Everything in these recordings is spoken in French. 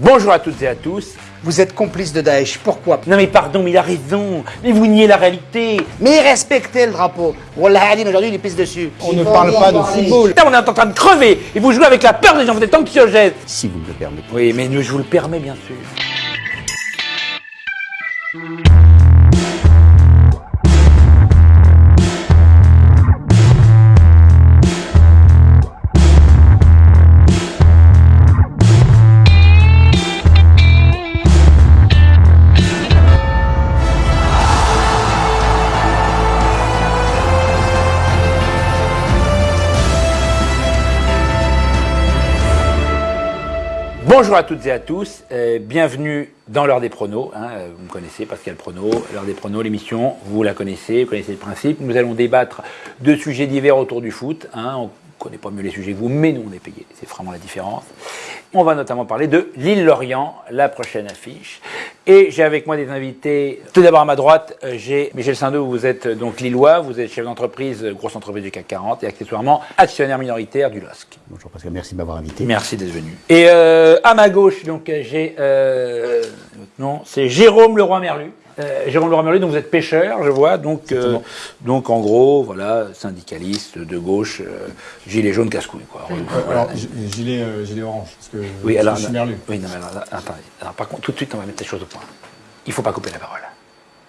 Bonjour à toutes et à tous. Vous êtes complice de Daesh, pourquoi? Non mais pardon, mais il a raison. Mais vous niez la réalité. Mais respectez le drapeau. Wallah aujourd'hui, il est pisse dessus. On ne parle pas de football. Putain, on est en train de crever et vous jouez avec la peur des gens, vous êtes anxiogènes. si vous me le permettez. Oui, mais je vous le permets bien sûr. Bonjour à toutes et à tous, bienvenue dans l'heure des pronos. hein, vous me connaissez, Pascal Prono, l'heure des pronos, l'émission, vous la connaissez, vous connaissez le principe. Nous allons débattre de sujets divers autour du foot. hein, connaît pas mieux les sujets que vous, mais nous on est payés, c'est vraiment la différence. On va notamment parler de l'île-Lorient, la prochaine affiche. Et j'ai avec moi des invités. Tout d'abord à ma droite, euh, j'ai Michel Sindou, vous êtes euh, donc lillois, vous êtes chef d'entreprise, euh, grosse entreprise du CAC 40 et accessoirement actionnaire minoritaire du LOSC. Bonjour Pascal, merci de m'avoir invité. Merci d'être venu. Et euh, à ma gauche, donc j'ai euh, votre nom, c'est Jérôme Leroy Merlu. Euh, Jérôme Leroy Merlu, donc vous êtes pêcheur, je vois, donc euh, donc en gros, voilà, syndicaliste de gauche, euh, gilet jaune casse-couille, quoi. Voilà. Alors, g- gilet, euh, gilet orange, parce que oui, alors, je suis merlu. oui, non, mais alors, attendez. Alors, par contre, tout de suite, on va mettre les choses au point. Il faut pas couper la parole.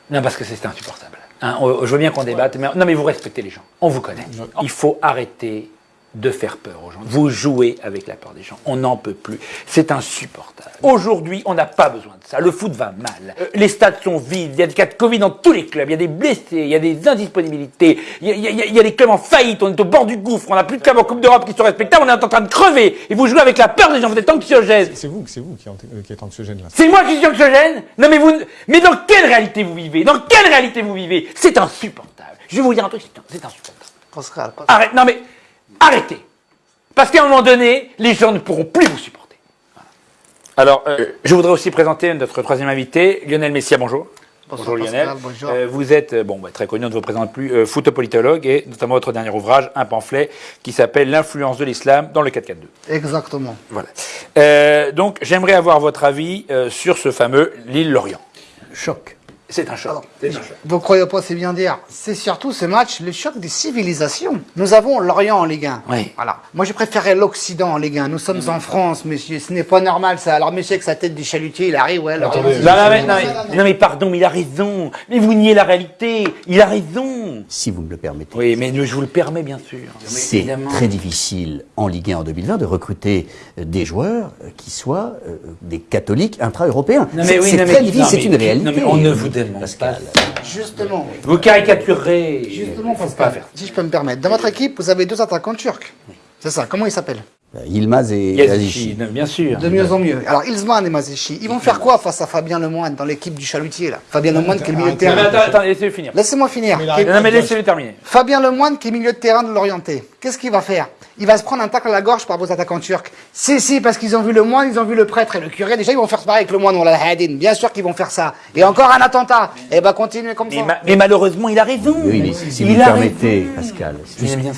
Non, parce que c'est insupportable. Hein, on- je veux bien qu'on débatte, mais non, mais vous respectez les gens. On vous connaît. Il faut arrêter de faire peur aux gens. Vous jouez avec la peur des gens. On n'en peut plus. C'est insupportable. Aujourd'hui, on n'a pas besoin de ça. Le foot va mal. Euh, Les stades sont vides. Il y a des cas de Covid dans tous les clubs. Il y a des blessés. Il y a des indisponibilités. Il y a, il y a- il y a des clubs en faillite. On est au bord du gouffre. On n'a plus de clubs en Coupe d'Europe qui sont respectables. On est en train de crever. Et vous jouez avec la peur des gens. Vous êtes anxiogènes. C'est vous, c'est vous qui, euh, êtes anxiogène là. C'est moi qui suis anxiogène? Non mais vous, mais dans quelle réalité vous vivez? Dans quelle réalité vous vivez? C'est insupportable. Je vais vous dire un truc, c'est insupportable. Arrête, non mais arrêtez. Parce qu'à un moment donné, les gens ne pourront plus vous supporter. Voilà. Alors, euh, je voudrais aussi présenter notre troisième invité, Lionel Messia, bonjour. Bonjour, Lionel. Pascal, bonjour. Euh, vous êtes, euh, bon, bah, très connu, on ne vous présente plus, euh, photopolitologue et notamment votre dernier ouvrage, un pamphlet qui s'appelle L'influence de l'islam dans le 442. Exactement. Voilà. Euh, donc, j'aimerais avoir votre avis euh, sur ce fameux l'île Lorient. Choc. C'est un choc. Vous croyez pas, c'est bien dire. C'est surtout ce match, le choc des civilisations. Nous avons l'Orient en Ligue 1. Oui. Voilà. Moi, je préférais l'Occident en Ligue 1. Nous sommes en France, monsieur. Ce n'est pas normal, ça. Alors, monsieur, avec sa tête du chalutier, il arrive, ouais. Attendez. Non, non, mais, non, mais- non, mais pardon, mais il a raison. Mais vous niez la réalité. Il a raison. Si vous me le permettez. Oui, mais je vous le permets, bien sûr. C'est très difficile en Ligue 1 en 2020 de recruter euh, des joueurs euh, qui soient euh, des catholiques intra-européens. Non, C'est mais oui, c'est non, mais- très difficile, c'est une réalité. non, mais on ne vous Pascal. Justement. Vous caricaturez. Justement, Pascal. pas faire. Si je peux me permettre. Dans votre équipe, vous avez deux attaquants turcs. C'est ça. Comment ils s'appellent? Euh, Yilmaz et non, bien sûr. De mieux en mieux. Alors, Ilzman et Mazechi, ils vont faire quoi face à Fabien Lemoine dans l'équipe du chalutier, là? Fabien Lemoine qui est le milieu de terrain. attends, attends, laissez-le finir. Laissez-moi finir. Non, mais laissez-le terminer. Fabien Lemoine qui est milieu de terrain de l'Orienté. Qu'est-ce qu'il va faire? Il va se prendre un tacle à la gorge par vos attaquants turcs. Si, si, parce qu'ils ont vu le moine, ils ont vu le prêtre et le curé. Déjà, ils vont faire pareil avec le moine ou la hadin. Bien sûr qu'ils vont faire ça. Et encore un attentat. Eh ben, continuez comme Mais, ça. ma- mais malheureusement, il a raison. Oui, mais si, si vous il me a permettez, raison. Pascal,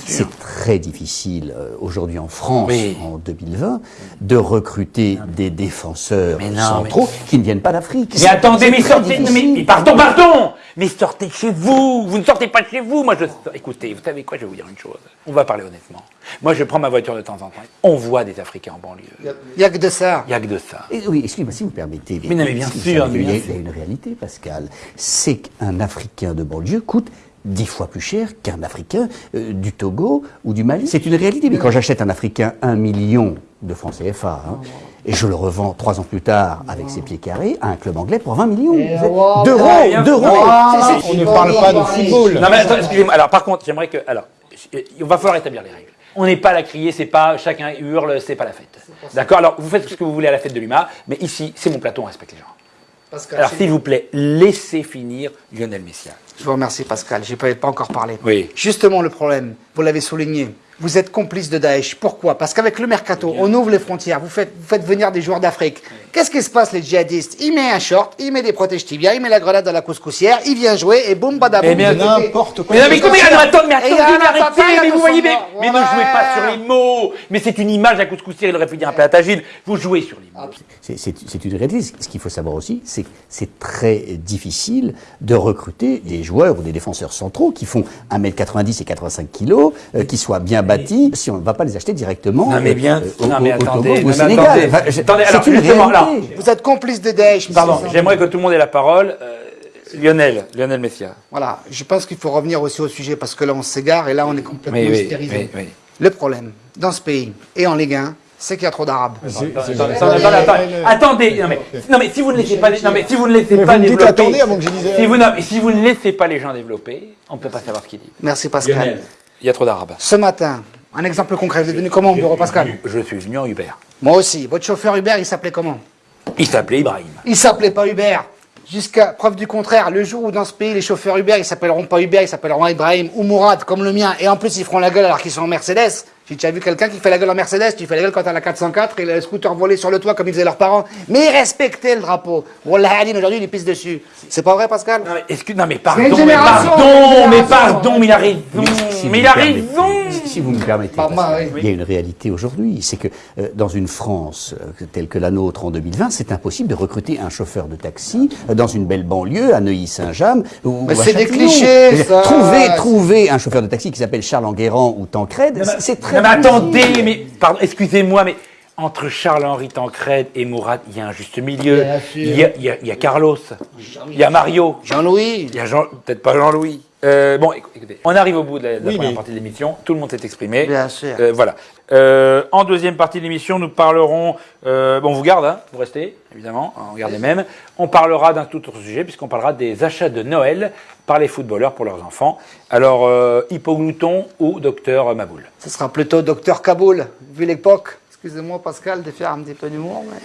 c'est très difficile euh, aujourd'hui en France, Oui. en 2020, de recruter des défenseurs Mais non, centraux qui ne viennent pas d'Afrique. Mais attendez, mais sortez, mais pardon, pardon Mais sortez de chez vous Vous ne sortez pas de chez vous Moi, je... Écoutez, vous savez quoi, je vais vous dire une chose. On va parler honnêtement. Moi, je prends ma voiture de temps en temps. On voit des Africains en banlieue. Il n'y a que de ça. Il n'y a que de ça. Et oui, excusez-moi, si vous permettez. Mais non, mais bien sûr, il y a une réalité, Pascal. C'est qu'un Africain de banlieue coûte dix fois plus cher qu'un Africain euh, du Togo ou du Mali. C'est une réalité. Mais quand j'achète un Africain un million de francs CFA, hein, et je le revends trois ans plus tard avec ses pieds carrés à un club anglais pour 20 millions d'euros. D'euros. C'est- c'est- On ne parle pas de football. Non, mais attends, excusez-moi. Alors, par contre, j'aimerais que. Alors, il va falloir établir les règles. On n'est pas à la crier, c'est pas chacun hurle, c'est pas la fête. D'accord? Alors, vous faites ce que vous voulez à la fête de l'UMA, mais ici, c'est mon plateau, on respecte les gens. Pascal, Alors, je- s'il vous plaît, laissez finir Lionel Messia. Je vous remercie, Pascal. J'ai pas, pas encore parlé. Oui. Justement, le problème, vous l'avez souligné. Vous êtes complice de Daesh. Pourquoi? Parce qu'avec le mercato, on ouvre les frontières, vous faites, vous faites venir des joueurs d'Afrique. Qu'est-ce qui se passe, les djihadistes? Il met un short, il met des protèges tibias, il met la grenade dans la couscoussière, il vient jouer et boum, badaboum. Eh bien, vous écoutez. N'importe quoi. Mais mais comment attends, mais il y a attendez, un mais arrêtez, attentat, il y a mais vous 200 voyez, mais, mais ne jouez pas sur les mots. Mais c'est une image à couscoussière, il aurait pu dire un platagine. Vous jouez sur les mots. C'est- C'est une réalité. Ce qu'il faut savoir aussi, c'est que c'est très difficile de recruter des joueurs ou des défenseurs centraux qui font 1m90 et 85 kg, euh, qui soient bien bâtis, si on ne va pas les acheter directement Non, mais bien- euh, au, non, mais au attendez, au Sénégal. attendez. Enfin, je- Attendez, alors, c'est une justement, réalité. Vous êtes complice de Daesh. Pardon, j'aimerais que tout le monde ait la parole. Euh, Lionel, Lionel Messia. Voilà, je pense qu'il faut revenir aussi au sujet parce que là on s'égare et là on est complètement Oui, oui, hystérisé. oui. Le problème dans ce pays et en Ligue 1, c'est qu'il y a trop d'Arabes. Attendez, attendez, attendez, attendez, non mais, non mais si vous ne laissez pas, non mais si vous ne laissez Mais pas vous développer, attendez avant que je dise. si vous, non, mais si vous ne laissez pas les gens développer, on ne peut pas savoir ce qu'ils disent. Merci Pascal. Il y a trop d'arabes. Ce matin, un exemple concret, vous êtes venu comment au bureau Pascal Je suis venu en Uber. Moi aussi. Votre chauffeur Uber, il s'appelait comment Il s'appelait Ibrahim. Il s'appelait pas Uber. Jusqu'à preuve du contraire, le jour où dans ce pays les chauffeurs Uber, ils s'appelleront pas Uber, ils s'appelleront Ibrahim ou Mourad comme le mien, et en plus ils feront la gueule alors qu'ils sont en Mercedes. J'ai déjà vu quelqu'un qui fait la gueule en Mercedes, tu fais la gueule quand t'as la 404 et le scooter volé sur le toit comme ils faisaient leurs parents. Mais ils respectaient le drapeau. Wallah aujourd'hui il pisse dessus. C'est pas vrai Pascal? Non mais, non pardon, mais pardon, mais pardon, mais il a raison, Si mais vous il a me permettez, raison. Si, vous me permettez, moi, Pascal, oui. il y a une réalité aujourd'hui, c'est que euh, dans une France euh, telle que la nôtre en 2020, c'est impossible de recruter un chauffeur de taxi euh, dans une belle banlieue, à Neuilly-Saint-James ou Mais c'est des clichés, ça. Trouver, trouver un chauffeur de taxi qui s'appelle Charles Enguerrand ou Tancred, c'est- très mais attendez, mais pardon, excusez-moi, mais entre Charles-Henri Tancred et Mourad, il y a un juste milieu. Il y, a, il y a- il y a Carlos, il y a Mario, Jean-Louis. Il y a Jean, peut-être pas Jean-Louis. Euh, bon, écou- écoutez, on arrive au bout de la, de la Oui, première mais- partie de l'émission. Tout le monde s'est exprimé. Bien sûr. Euh, voilà. Euh, en deuxième partie de l'émission, nous parlerons. euh, bon, on vous garde, hein, vous restez, évidemment, on garde les mêmes. On parlera d'un tout autre sujet, puisqu'on parlera des achats de Noël par les footballeurs pour leurs enfants. Alors, euh, hypoglouton ou docteur Maboul? Ce sera plutôt Docteur Kaboul, vu l'époque. Excusez-moi Pascal de faire un petit peu d'humour, mais...